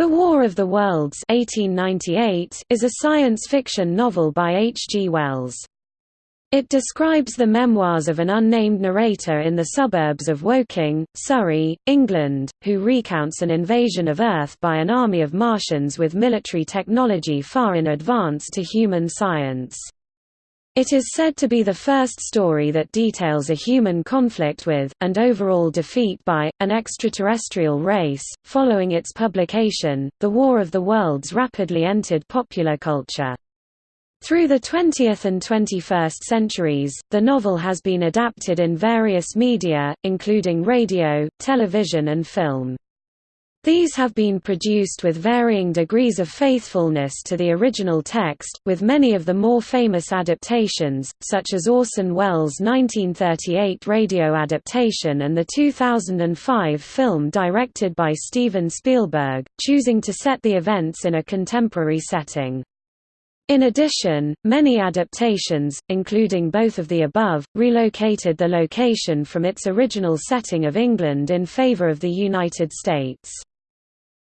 The War of the Worlds 1898 is a science fiction novel by H. G. Wells. It describes the memoirs of an unnamed narrator in the suburbs of Woking, Surrey, England, who recounts an invasion of Earth by an army of Martians with military technology far in advance to human science. It is said to be the first story that details a human conflict with, and overall defeat by, an extraterrestrial race. Following its publication, The War of the Worlds rapidly entered popular culture. Through the 20th and 21st centuries, the novel has been adapted in various media, including radio, television and film. These have been produced with varying degrees of faithfulness to the original text, with many of the more famous adaptations, such as Orson Welles' 1938 radio adaptation and the 2005 film directed by Steven Spielberg, choosing to set the events in a contemporary setting. In addition, many adaptations, including both of the above, relocated the location from its original setting of England in favour of the United States.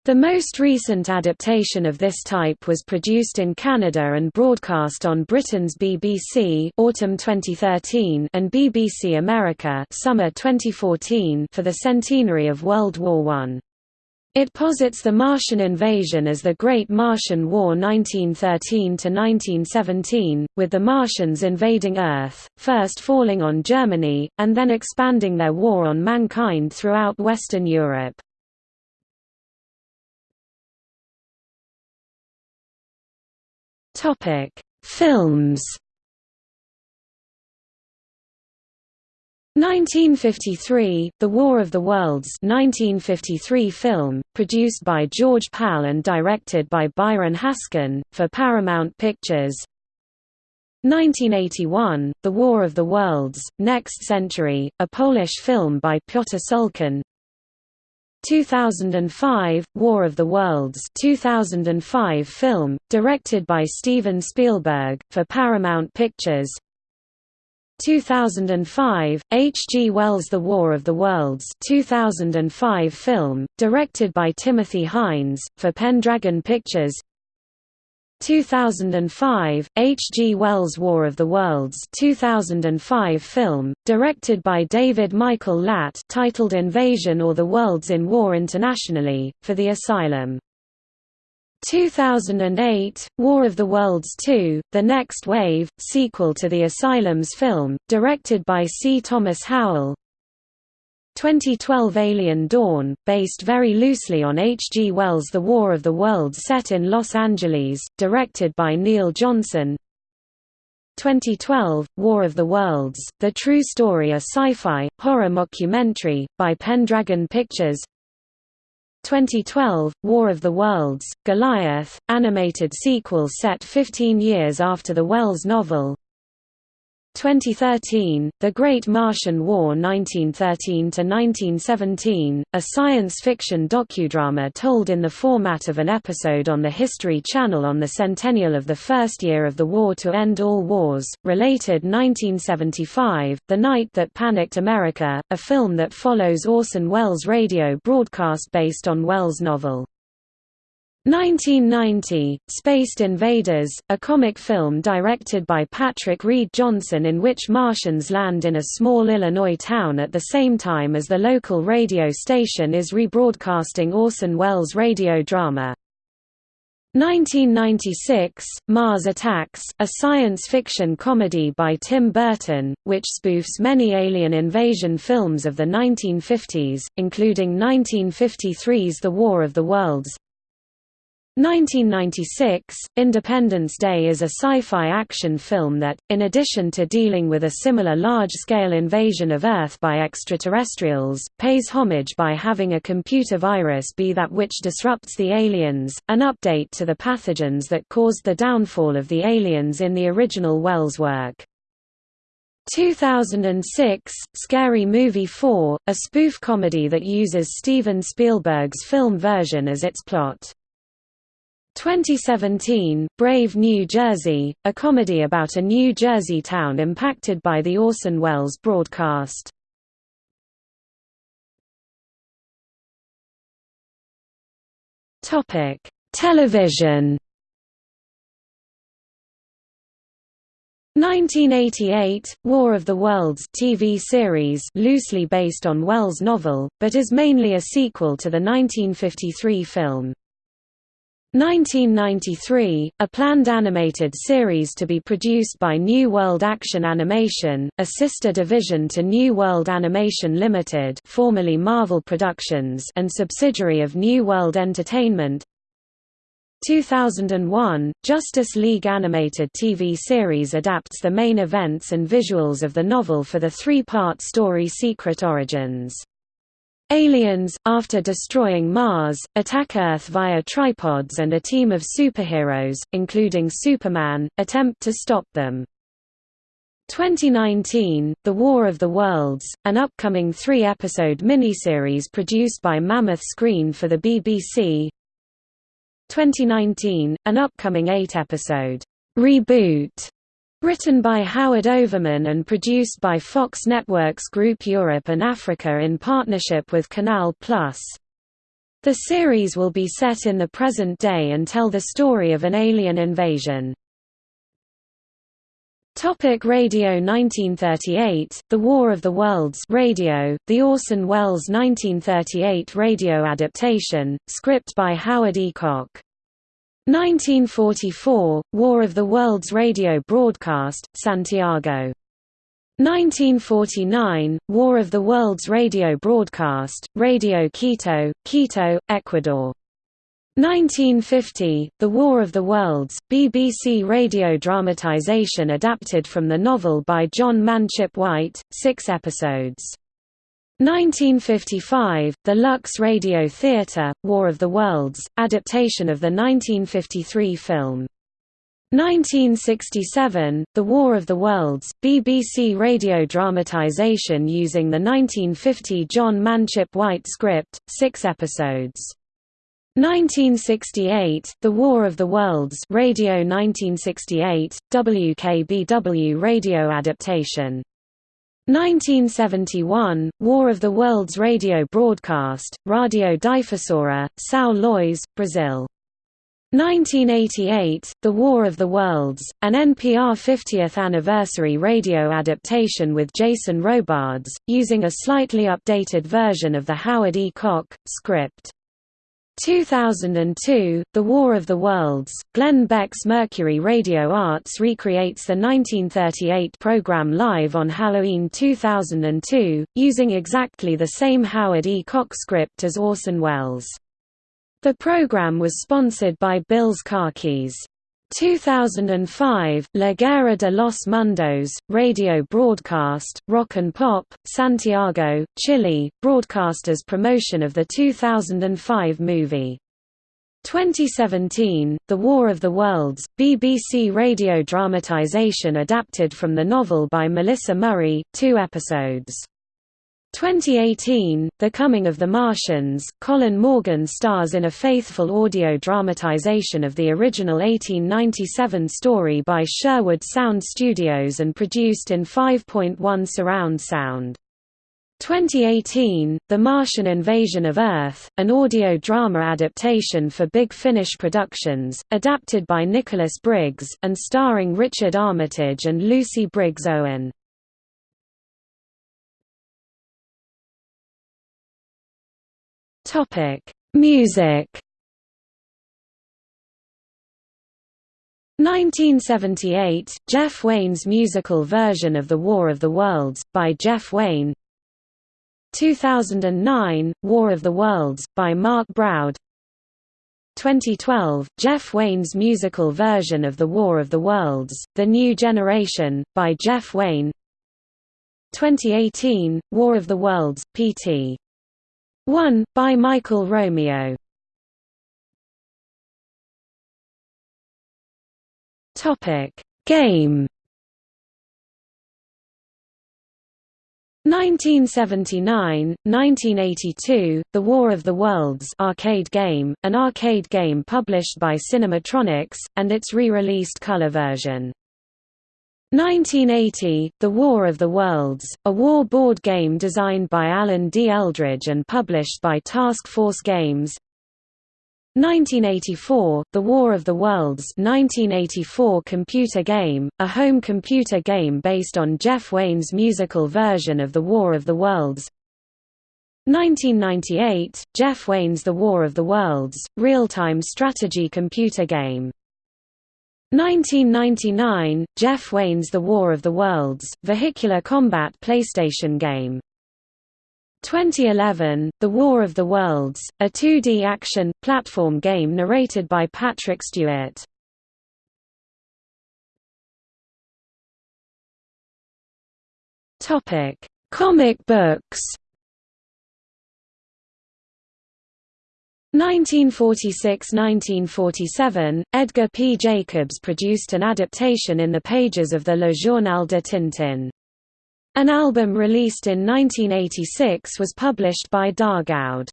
The most recent adaptation of this type was produced in Canada and broadcast on Britain's BBC autumn 2013 and BBC America summer 2014 for the centenary of World War I. It posits the Martian invasion as the Great Martian War 1913–1917, with the Martians invading Earth, first falling on Germany, and then expanding their war on mankind throughout Western Europe. Topic: Films. 1953, The War of the Worlds 1953 film, produced by George Pal and directed by Byron Haskin, for Paramount Pictures 1981, The War of the Worlds, Next Century, a Polish film by Piotr Szulkin 2005, War of the Worlds 2005 film, directed by Steven Spielberg, for Paramount Pictures 2005, H. G. Wells' The War of the Worlds 2005 film, directed by Timothy Hines, for Pendragon Pictures 2005, H. G. Wells' War of the Worlds 2005 film, directed by David Michael Latt titled Invasion or the Worlds in War internationally, for The Asylum. 2008, War of the Worlds 2, The Next Wave, sequel to The Asylum's film, directed by C. Thomas Howell 2012 Alien Dawn, based very loosely on H. G. Wells' The War of the Worlds set in Los Angeles, directed by Neil Johnson 2012, War of the Worlds, The True Story a sci-fi, horror mockumentary, by Pendragon Pictures 2012, War of the Worlds, Goliath, animated sequel set 15 years after the Wells novel 2013, The Great Martian War 1913–1917, a science fiction docudrama told in the format of an episode on the History Channel on the centennial of the first year of the war to end all wars, related 1975, The Night That Panicked America, a film that follows Orson Welles' radio broadcast based on Welles' novel. 1990, Spaced Invaders, a comic film directed by Patrick Reed Johnson in which Martians land in a small Illinois town at the same time as the local radio station is rebroadcasting Orson Welles' radio drama. 1996, Mars Attacks, a science fiction comedy by Tim Burton, which spoofs many alien invasion films of the 1950s, including 1953's The War of the Worlds, 1996, Independence Day is a sci-fi action film that, in addition to dealing with a similar large-scale invasion of Earth by extraterrestrials, pays homage by having a computer virus be that which disrupts the aliens, an update to the pathogens that caused the downfall of the aliens in the original Wells work. 2006, Scary Movie 4, a spoof comedy that uses Steven Spielberg's film version as its plot. 2017, Brave New Jersey, a comedy about a New Jersey town impacted by the Orson Welles broadcast. Television 1988, War of the Worlds TV series loosely based on Wells' novel, but is mainly a sequel to the 1953 film. 1993, a planned animated series to be produced by New World Action Animation, a sister division to New World Animation Limited formerly Marvel Productions and subsidiary of New World Entertainment 2001, Justice League animated TV series adapts the main events and visuals of the novel for the three-part story Secret Origins. Aliens, after destroying Mars, attack Earth via tripods and a team of superheroes, including Superman, attempt to stop them. 2019, The War of the Worlds, an upcoming three-episode miniseries produced by Mammoth Screen for the BBC, 2019, an upcoming eight-episode reboot written by Howard Overman and produced by Fox Networks Group Europe and Africa in partnership with Canal+. The series will be set in the present day and tell the story of an alien invasion. Topic Radio 1938, The War of the Worlds Radio, the Orson Welles 1938 radio adaptation, script by Howard E. Koch. 1944, War of the Worlds radio broadcast, Santiago. 1949, War of the Worlds radio broadcast, Radio Quito, Quito, Ecuador. 1950, The War of the Worlds, BBC radio dramatisation adapted from the novel by John Manship White, six episodes. 1955, The Lux Radio Theatre, War of the Worlds, adaptation of the 1953 film. 1967, The War of the Worlds, BBC radio dramatisation using the 1950 John Manship White script, six episodes. 1968, The War of the Worlds Radio 1968, WKBW radio adaptation. 1971, War of the Worlds radio broadcast, Radio Difusora, São Luís, Brazil. 1988, The War of the Worlds, an NPR 50th anniversary radio adaptation with Jason Robards, using a slightly updated version of the Howard E. Koch script. 2002, The War of the Worlds, Glenn Beck's Mercury Radio Arts recreates the 1938 program live on Halloween 2002, using exactly the same Howard E. Koch script as Orson Welles. The program was sponsored by Bill's Keys. 2005, La Guerra de los Mundos, radio broadcast, Rock and Pop, Santiago, Chile, broadcasters promotion of the 2005 movie. 2017, The War of the Worlds, BBC radio dramatization adapted from the novel by Melissa Murray, two episodes. 2018, The Coming of the Martians, Colin Morgan stars in a faithful audio dramatization of the original 1897 story by Sherwood Sound Studios and produced in 5.1 surround sound. 2018, The Martian Invasion of Earth, an audio drama adaptation for Big Finish Productions, adapted by Nicholas Briggs, and starring Richard Armitage and Lucy Briggs Owen. Topic: Music. 1978, Jeff Wayne's musical version of The War of the Worlds, by Jeff Wayne 2009, War of the Worlds, by Mark Broud 2012, Jeff Wayne's musical version of The War of the Worlds, The New Generation, by Jeff Wayne 2018, War of the Worlds, Pt. 1, by Michael Romeo. Game. 1979, 1982, The War of the Worlds arcade game, an arcade game published by Cinematronics, and its re-released color version. 1980, The War of the Worlds, a war board game designed by Alan D. Eldridge and published by Task Force Games. 1984, The War of the Worlds 1984 computer game, a home computer game based on Jeff Wayne's musical version of The War of the Worlds. 1998, Jeff Wayne's The War of the Worlds, real-time strategy computer game 1999, Jeff Wayne's The War of the Worlds, vehicular combat PlayStation game 2011, The War of the Worlds, a 2D action, platform game narrated by Patrick Stewart. Comic books 1946–1947, Edgar P. Jacobs produced an adaptation in the pages of the Le Journal de Tintin. An album released in 1986 was published by Dargaud.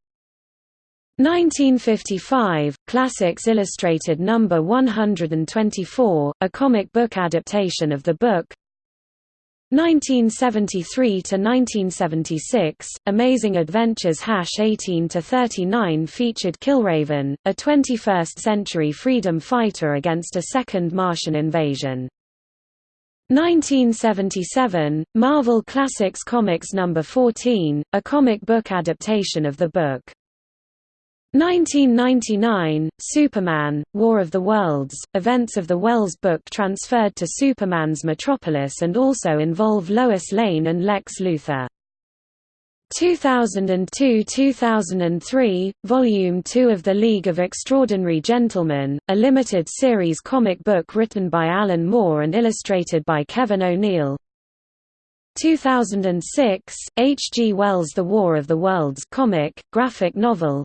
1955, Classics Illustrated No. 124, a comic book adaptation of the book 1973–1976, Amazing Adventures Hash 18 to 39 featured Killraven, a 21st-century freedom fighter against a second Martian invasion. 1977, Marvel Classics Comics No. 14, a comic book adaptation of the book. 1999, Superman, War of the Worlds, events of the Wells book transferred to Superman's Metropolis and also involve Lois Lane and Lex Luthor. 2002–2003, Volume 2 of The League of Extraordinary Gentlemen, a limited series comic book written by Alan Moore and illustrated by Kevin O'Neill. 2006, H. G. Wells' The War of the Worlds comic, graphic novel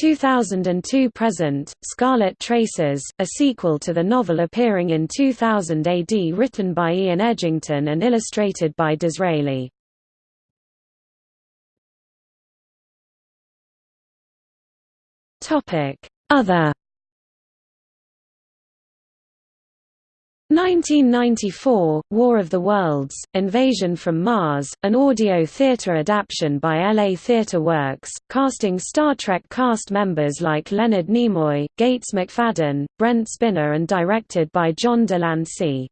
2002 present, Scarlet Traces, a sequel to the novel appearing in 2000 AD written by Ian Edginton and illustrated by D'Israeli. Other 1994, War of the Worlds, Invasion from Mars, an audio theater adaptation by LA Theatre Works, casting Star Trek cast members like Leonard Nimoy, Gates McFadden, Brent Spiner and directed by John de Lancie.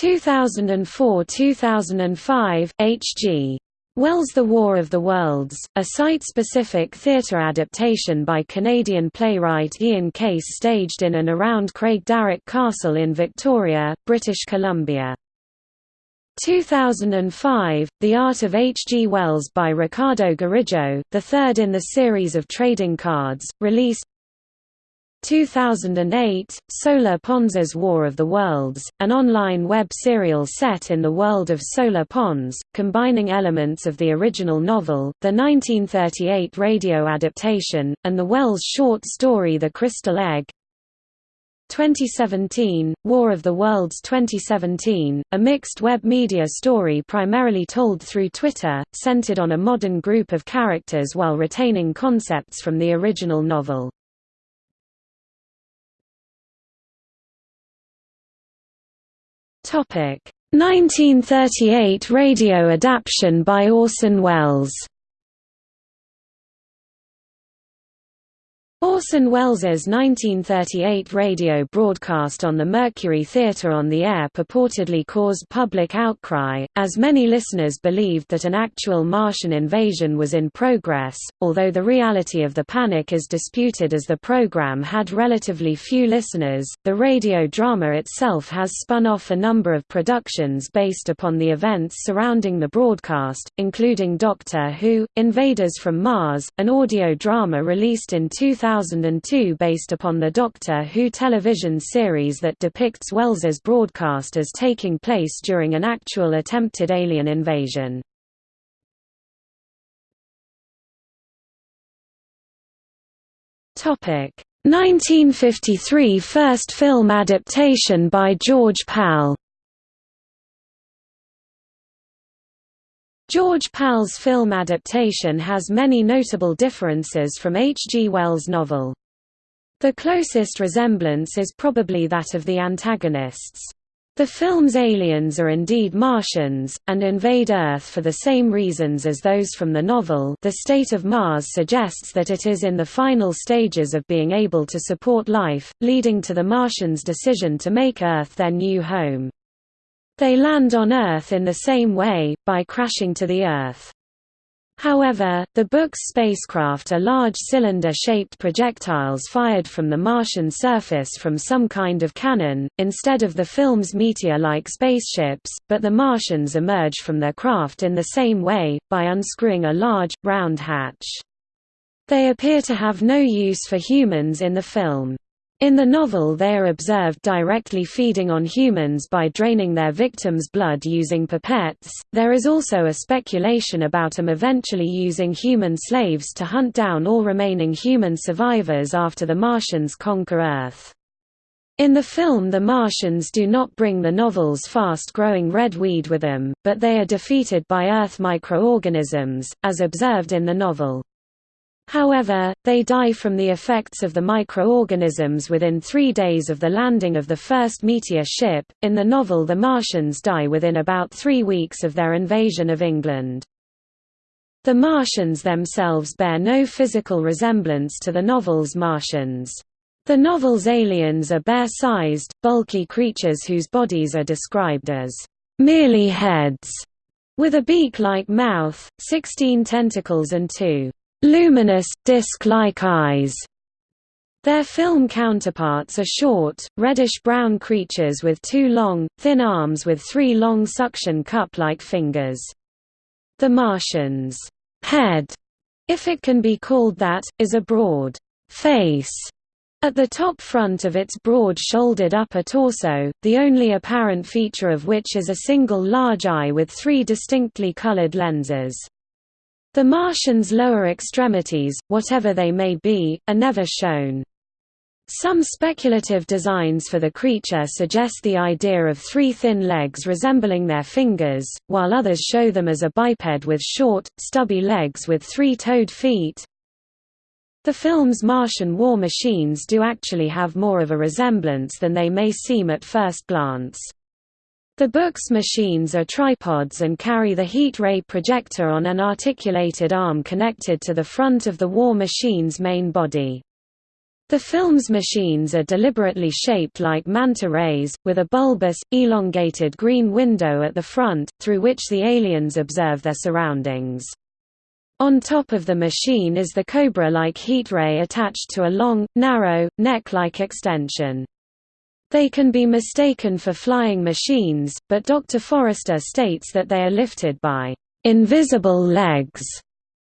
2004–2005, H.G. Wells' The War of the Worlds, a site-specific theatre adaptation by Canadian playwright Ian Case staged in and around Craigdarroch Castle in Victoria, British Columbia. 2005, The Art of H. G. Wells by Ricardo Garrido, the third in the series of trading cards, released 2008, Solar Pons's War of the Worlds, an online web serial set in the world of Solar Pons, combining elements of the original novel, the 1938 radio adaptation, and the Wells short story The Crystal Egg. 2017, War of the Worlds 2017, a mixed web media story primarily told through Twitter, centered on a modern group of characters while retaining concepts from the original novel. 1938 radio adaptation by Orson Welles. Orson Welles's 1938 radio broadcast on the Mercury Theatre on the Air purportedly caused public outcry, as many listeners believed that an actual Martian invasion was in progress, although the reality of the panic is disputed as the program had relatively few listeners. The radio drama itself has spun off a number of productions based upon the events surrounding the broadcast, including Doctor Who, Invaders from Mars, an audio drama released in 2000 2002 based upon the Doctor Who television series that depicts Wells's broadcast as taking place during an actual attempted alien invasion. Topic 1953 first film adaptation by George Pal George Pal's film adaptation has many notable differences from H. G. Wells' novel. The closest resemblance is probably that of the antagonists. The film's aliens are indeed Martians, and invade Earth for the same reasons as those from the novel The State of Mars suggests that it is in the final stages of being able to support life, leading to the Martians' decision to make Earth their new home. They land on Earth in the same way, by crashing to the Earth. However, the book's spacecraft are large cylinder-shaped projectiles fired from the Martian surface from some kind of cannon, instead of the film's meteor-like spaceships, but the Martians emerge from their craft in the same way, by unscrewing a large, round hatch. They appear to have no use for humans in the film. In the novel they are observed directly feeding on humans by draining their victims' blood using pipettes. There is also a speculation about them eventually using human slaves to hunt down all remaining human survivors after the Martians conquer Earth. In the film the Martians do not bring the novel's fast-growing red weed with them, but they are defeated by Earth microorganisms, as observed in the novel. However, they die from the effects of the microorganisms within three days of the landing of the first meteor ship. In the novel, the Martians die within about three weeks of their invasion of England. The Martians themselves bear no physical resemblance to the novel's Martians. The novel's aliens are bear-sized, bulky creatures whose bodies are described as merely heads, with a beak-like mouth, 16 tentacles and two luminous, disc-like eyes. Their film counterparts are short, reddish-brown creatures with two long, thin arms with three long suction cup-like fingers. The Martian's head, if it can be called that, is a broad face at the top front of its broad-shouldered upper torso, the only apparent feature of which is a single large eye with three distinctly colored lenses. The Martians' lower extremities, whatever they may be, are never shown. Some speculative designs for the creature suggest the idea of three thin legs resembling their fingers, while others show them as a biped with short, stubby legs with three-toed feet. The film's Martian war machines do actually have more of a resemblance than they may seem at first glance. The book's machines are tripods and carry the heat ray projector on an articulated arm connected to the front of the war machine's main body. The film's machines are deliberately shaped like manta rays, with a bulbous, elongated green window at the front, through which the aliens observe their surroundings. On top of the machine is the cobra-like heat ray attached to a long, narrow, neck-like extension. They can be mistaken for flying machines, but Dr. Forrester states that they are lifted by invisible legs.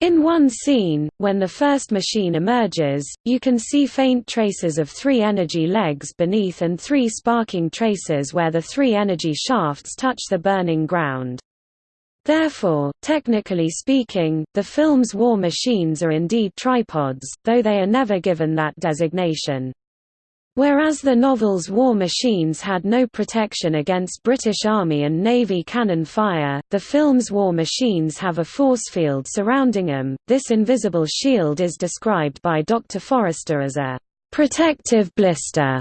In one scene, when the first machine emerges, you can see faint traces of three energy legs beneath and three sparking traces where the three energy shafts touch the burning ground. Therefore, technically speaking, the film's war machines are indeed tripods, though they are never given that designation. Whereas the novel's war machines had no protection against British Army and Navy cannon fire, the film's war machines have a force field surrounding them. This invisible shield is described by Dr. Forrester as a protective blister.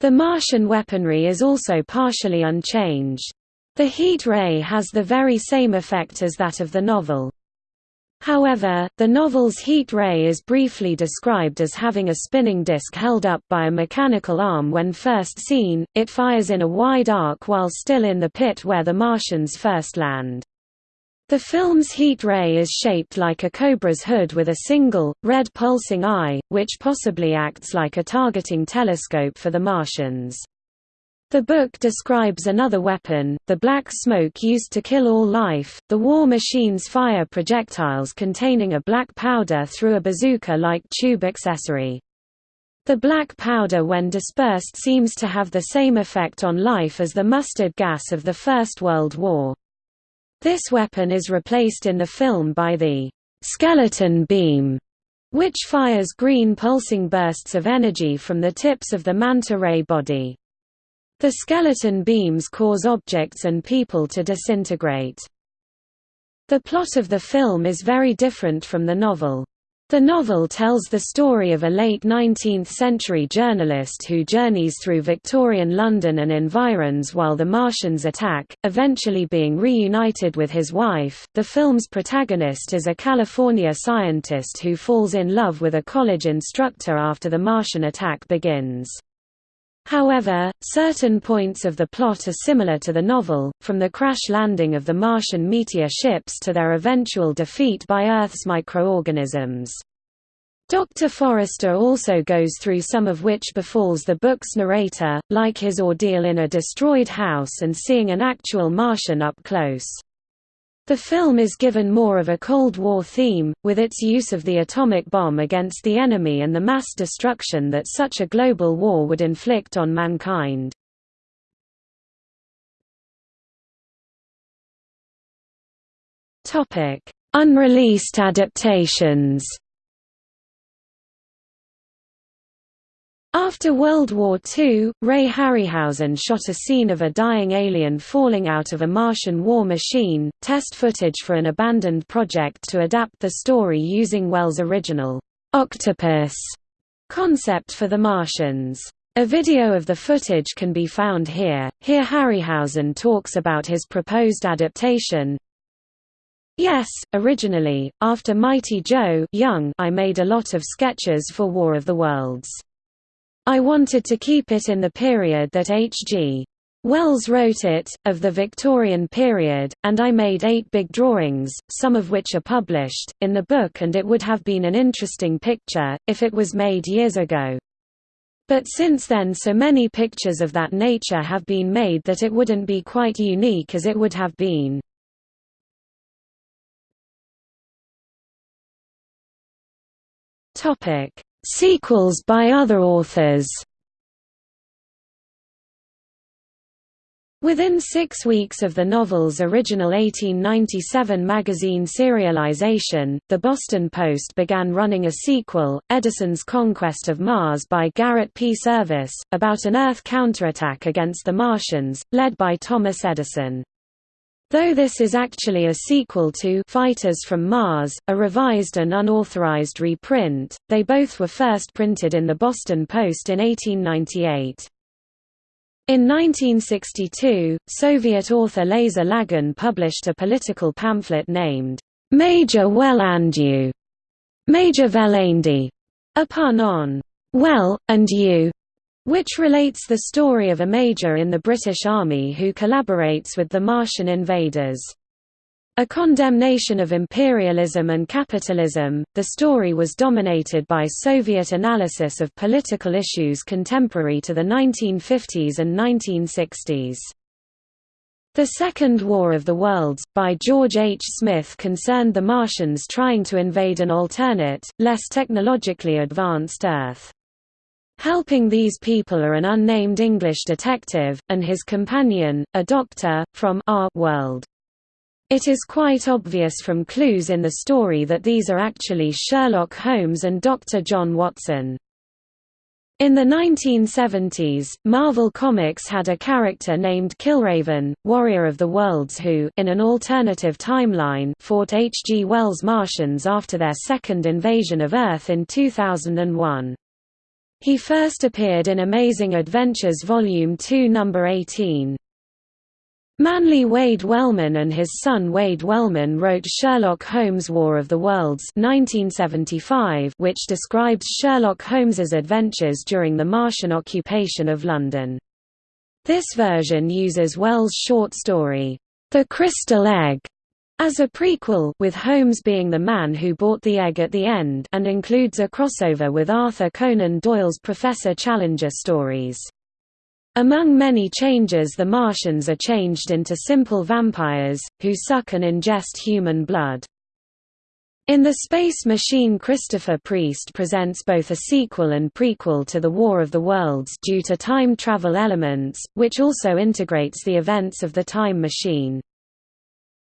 The Martian weaponry is also partially unchanged. The heat ray has the very same effect as that of the novel. However, the novel's heat ray is briefly described as having a spinning disk held up by a mechanical arm when first seen, it fires in a wide arc while still in the pit where the Martians first land. The film's heat ray is shaped like a cobra's hood with a single, red pulsing eye, which possibly acts like a targeting telescope for the Martians. The book describes another weapon, the black smoke used to kill all life. The war machines fire projectiles containing a black powder through a bazooka-like tube accessory. The black powder when dispersed seems to have the same effect on life as the mustard gas of the First World War. This weapon is replaced in the film by the skeleton beam, which fires green pulsing bursts of energy from the tips of the manta ray body. The skeleton beams cause objects and people to disintegrate. The plot of the film is very different from the novel. The novel tells the story of a late 19th-century journalist who journeys through Victorian London and environs while the Martians attack, eventually being reunited with his wife. The film's protagonist is a California scientist who falls in love with a college instructor after the Martian attack begins. However, certain points of the plot are similar to the novel, from the crash landing of the Martian meteor ships to their eventual defeat by Earth's microorganisms. Dr. Forrester also goes through some of which befalls the book's narrator, like his ordeal in a destroyed house and seeing an actual Martian up close. The film is given more of a Cold War theme, with its use of the atomic bomb against the enemy and the mass destruction that such a global war would inflict on mankind. Unreleased adaptations After World War II, Ray Harryhausen shot a scene of a dying alien falling out of a Martian war machine, test footage for an abandoned project to adapt the story using Wells' original octopus concept for the Martians. A video of the footage can be found here. Here Harryhausen talks about his proposed adaptation. Yes, originally, after Mighty Joe Young, I made a lot of sketches for War of the Worlds. I wanted to keep it in the period that H.G. Wells wrote it, of the Victorian period, and I made eight big drawings, some of which are published, in the book and it would have been an interesting picture, if it was made years ago. But since then so many pictures of that nature have been made that it wouldn't be quite unique as it would have been. Sequels by other authors Within six weeks of the novel's original 1897 magazine serialization, the Boston Post began running a sequel, Edison's Conquest of Mars by Garrett P. Serviss, about an Earth counterattack against the Martians, led by Thomas Edison. Though this is actually a sequel to Fighters from Mars, a revised and unauthorized reprint, they both were first printed in the Boston Post in 1898. In 1962, Soviet author Lazar Lagin published a political pamphlet named Major Well-and-You' Major Velandi, a pun on. Well, and you, which relates the story of a major in the British Army who collaborates with the Martian invaders. A condemnation of imperialism and capitalism, the story was dominated by Soviet analysis of political issues contemporary to the 1950s and 1960s. The Second War of the Worlds, by George H. Smith concerned the Martians trying to invade an alternate, less technologically advanced Earth. Helping these people are an unnamed English detective, and his companion, a doctor, from our world. It is quite obvious from clues in the story that these are actually Sherlock Holmes and Dr. John Watson. In the 1970s, Marvel Comics had a character named Killraven, Warrior of the Worlds who in an alternative timeline fought H. G. Wells' Martians after their second invasion of Earth in 2001. He first appeared in Amazing Adventures Volume 2 Number 18. Manly Wade Wellman and his son Wade Wellman wrote Sherlock Holmes' War of the Worlds 1975, which describes Sherlock Holmes's adventures during the Martian occupation of London. This version uses Wells' short story, The Crystal Egg, as a prequel with Holmes being the man who bought the egg at the end and includes a crossover with Arthur Conan Doyle's Professor Challenger stories. Among many changes the Martians are changed into simple vampires, who suck and ingest human blood. In The Space Machine Christopher Priest presents both a sequel and prequel to The War of the Worlds due to time travel elements, which also integrates the events of the Time Machine.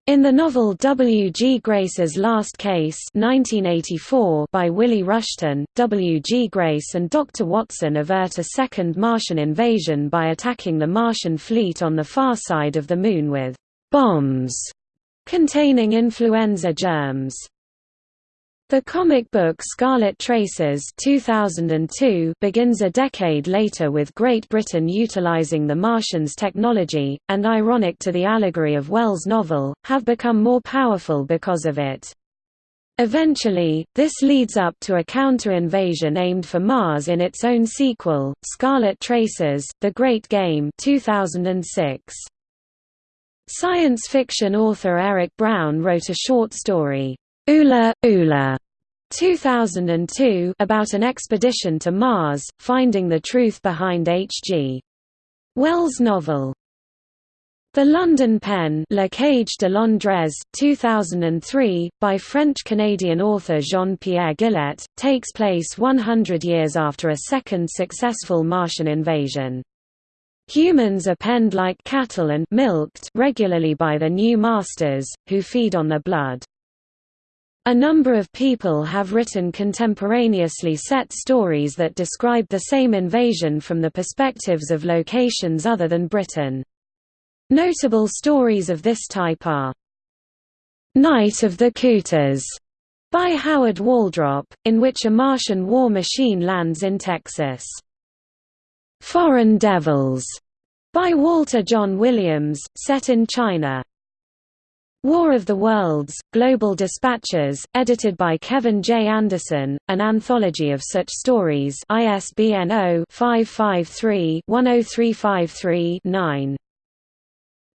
In the novel W. G. Grace's Last Case 1984 by Willie Rushton, W. G. Grace and Dr. Watson avert a second Martian invasion by attacking the Martian fleet on the far side of the Moon with «bombs» containing influenza germs. The comic book Scarlet Traces 2002 begins a decade later with Great Britain utilizing the Martians' technology, and ironic to the allegory of Wells' novel, have become more powerful because of it. Eventually, this leads up to a counter-invasion aimed for Mars in its own sequel, Scarlet Traces, The Great Game 2006. Science fiction author Eric Brown wrote a short story, Ulla, Ulla 2002 about an expedition to Mars, finding the truth behind H.G. Wells' novel. The London Pen La Cage de Londres, 2003, by French-Canadian author Jean-Pierre Guillet, takes place 100 years after a second successful Martian invasion. Humans are penned like cattle and milked regularly by their new masters, who feed on their blood. A number of people have written contemporaneously set stories that describe the same invasion from the perspectives of locations other than Britain. Notable stories of this type are Night of the Cooters by Howard Waldrop, in which a Martian war machine lands in Texas. Foreign Devils by Walter John Williams, set in China. War of the Worlds, Global Dispatches, edited by Kevin J. Anderson, an anthology of such stories ISBN 0-553-10353-9.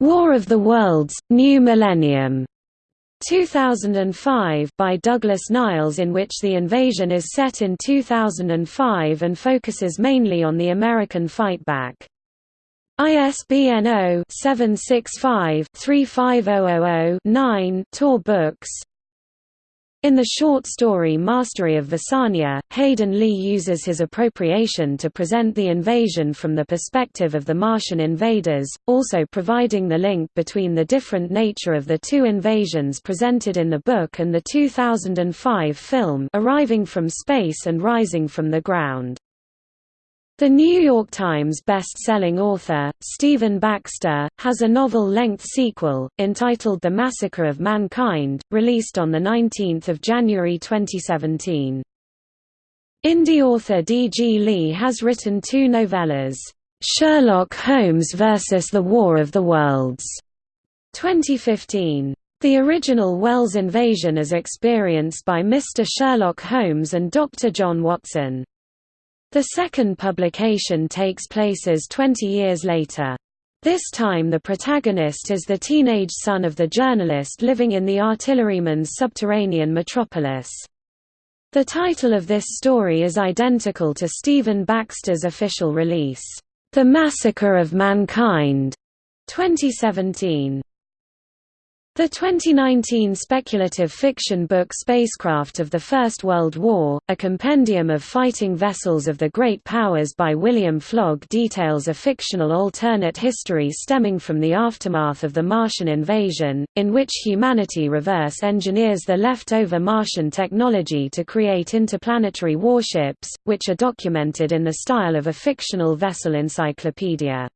War of the Worlds, New Millennium, 2005 by Douglas Niles in which the invasion is set in 2005 and focuses mainly on the American fightback. ISBN 0-765-35000-9 Tor Books in the short story Mastery of Visania, Hayden Lee uses his appropriation to present the invasion from the perspective of the Martian invaders, also providing the link between the different nature of the two invasions presented in the book and the 2005 film Arriving from Space and Rising from the Ground. The New York Times best-selling author, Stephen Baxter, has a novel-length sequel, entitled The Massacre of Mankind, released on 19 January 2017. Indie author D. G. Lee has written two novellas, "'Sherlock Holmes vs. the War of the Worlds' 2015. The original Wells invasion is experienced by Mr. Sherlock Holmes and Dr. John Watson. The second publication takes places 20 years later. This time the protagonist is the teenage son of the journalist living in the artilleryman's subterranean metropolis. The title of this story is identical to Stephen Baxter's official release, The Massacre of Mankind, 2017. The 2019 speculative fiction book Spacecraft of the First World War, a compendium of fighting vessels of the Great Powers by William Flogg details a fictional alternate history stemming from the aftermath of the Martian invasion, in which humanity reverse engineers the leftover Martian technology to create interplanetary warships, which are documented in the style of a fictional vessel encyclopedia.